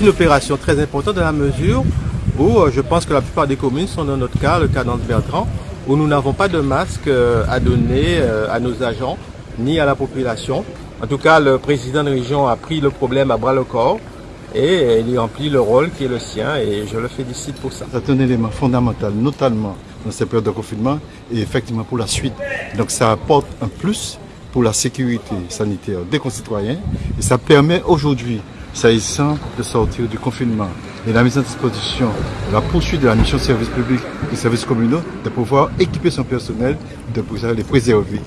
une opération très importante dans la mesure où euh, je pense que la plupart des communes sont dans notre cas, le cas d'Anse-Bertrand, où nous n'avons pas de masque euh, à donner euh, à nos agents ni à la population. En tout cas, le président de région a pris le problème à bras le corps et il remplit le rôle qui est le sien et je le félicite pour ça. C'est un élément fondamental, notamment dans cette période de confinement et effectivement pour la suite. Donc ça apporte un plus pour la sécurité sanitaire des concitoyens et ça permet aujourd'hui s'agissant de sortir du confinement et la mise en disposition, la poursuite de la mission de service public et services communaux, de pouvoir équiper son personnel, de pouvoir les préserver.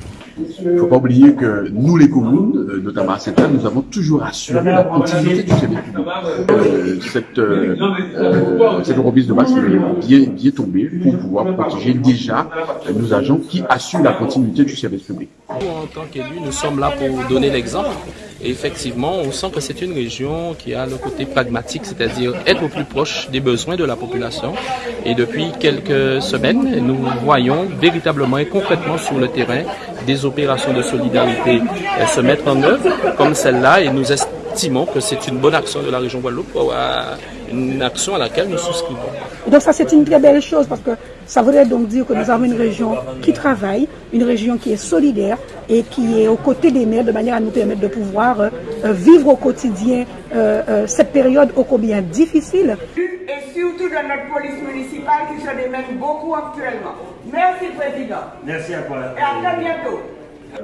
Il ne faut pas oublier que nous, les communes, euh, notamment à cette nous avons toujours assuré la continuité du service public. Euh, cette, euh, euh, cette remise de masse est bien, bien tombée pour pouvoir protéger déjà nos agents qui assurent la continuité du service public. En tant qu'élus, nous sommes là pour donner l'exemple. Effectivement, on sent que c'est une région qui a le côté pragmatique, c'est-à-dire être au plus proche des besoins de la population. Et depuis quelques semaines, nous voyons véritablement et concrètement sur le terrain des opérations de solidarité se mettre en œuvre, comme celle-là, et nous estimons que c'est une bonne action de la région Guadeloupe, une action à laquelle nous souscrivons. Donc ça c'est une très belle chose parce que ça voudrait donc dire que nous avons une région qui travaille, une région qui est solidaire et qui est aux côtés des maires de manière à nous permettre de pouvoir euh, vivre au quotidien euh, euh, cette période ô combien difficile. Et surtout de notre police municipale qui se démène beaucoup actuellement. Merci Président. Merci à toi. Et à très bientôt.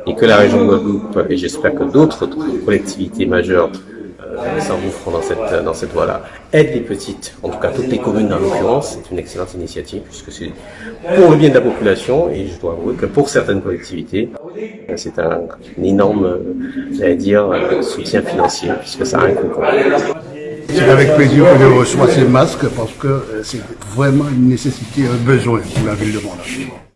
Et que la région de Guadeloupe, et j'espère que d'autres collectivités majeures euh, s'engouffrent dans cette, dans cette voie-là, aident les petites, en tout cas toutes les communes en l'occurrence, c'est une excellente initiative puisque c'est pour le bien de la population et je dois avouer que pour certaines collectivités, c'est un, énorme, euh, j'allais dire, euh, soutien financier puisque ça a un coût. C'est avec plaisir que je reçois ces masques parce que c'est vraiment une nécessité, un besoin pour la ville de Montréal.